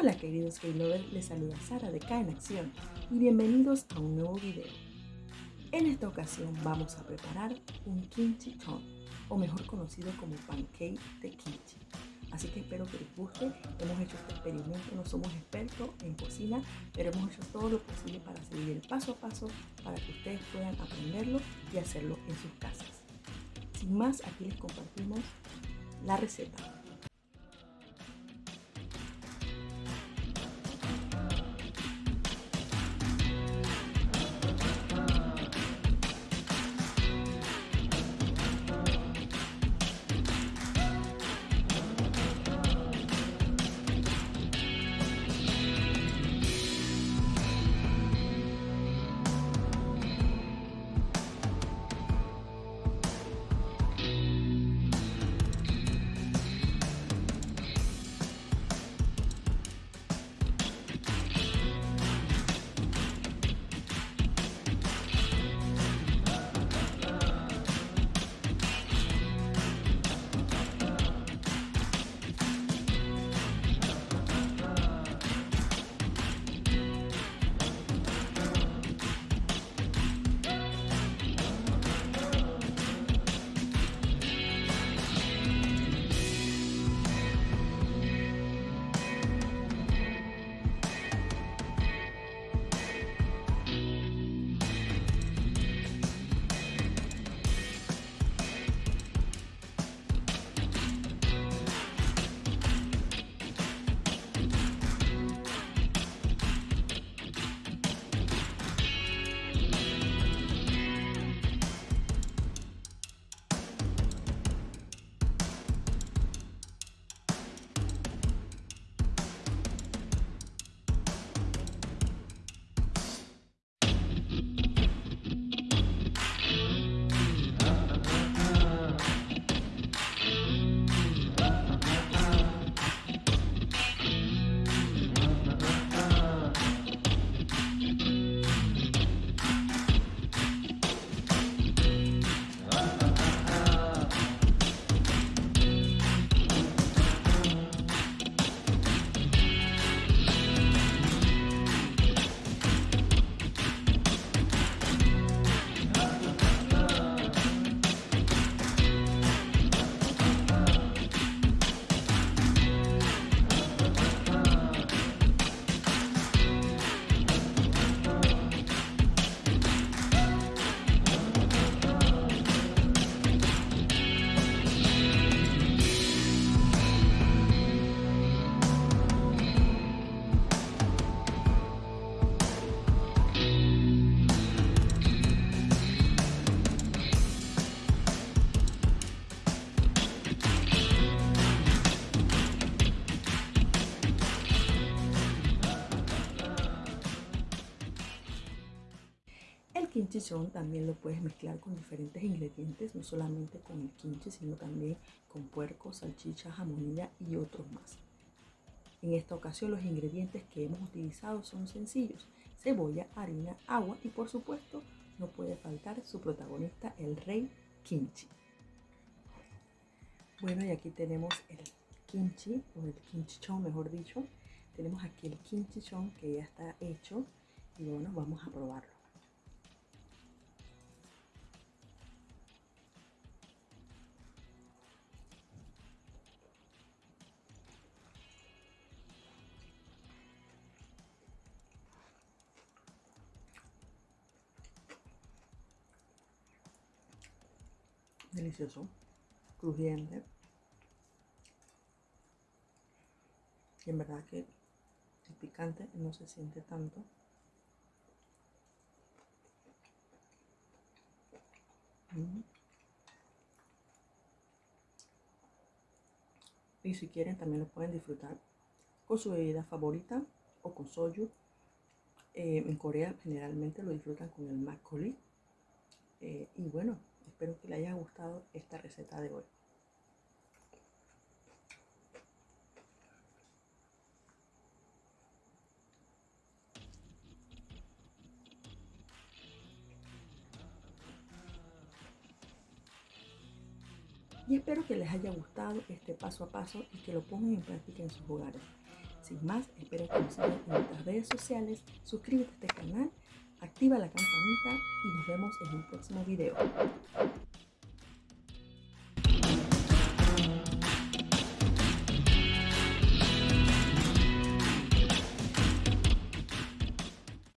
Hola queridos Key Lovers, les saluda Sara de K en Acción y bienvenidos a un nuevo video. En esta ocasión vamos a preparar un kimchi ton, o mejor conocido como pancake de kimchi. Así que espero que les guste. Hemos hecho este experimento, no somos expertos en cocina, pero hemos hecho todo lo posible para seguir el paso a paso para que ustedes puedan aprenderlo y hacerlo en sus casas. Sin más, aquí les compartimos la receta. Kimchi también lo puedes mezclar con diferentes ingredientes, no solamente con el kimchi, sino también con puerco, salchicha, jamonilla y otros más. En esta ocasión los ingredientes que hemos utilizado son sencillos, cebolla, harina, agua y por supuesto no puede faltar su protagonista, el rey kimchi. Bueno, y aquí tenemos el kimchi, o el kimchichon mejor dicho. Tenemos aquí el kimchichon que ya está hecho y bueno, vamos a probarlo. Delicioso, crujiente. Y en verdad que el picante no se siente tanto. Y si quieren también lo pueden disfrutar con su bebida favorita o con soju. Eh, en Corea generalmente lo disfrutan con el makgeolli. Eh, y bueno, Espero que le haya gustado esta receta de hoy. Y espero que les haya gustado este paso a paso y que lo pongan en práctica en sus hogares. Sin más, espero que nos sigan en nuestras redes sociales, suscríbete a este canal, activa la campanita y nos vemos en un próximo video.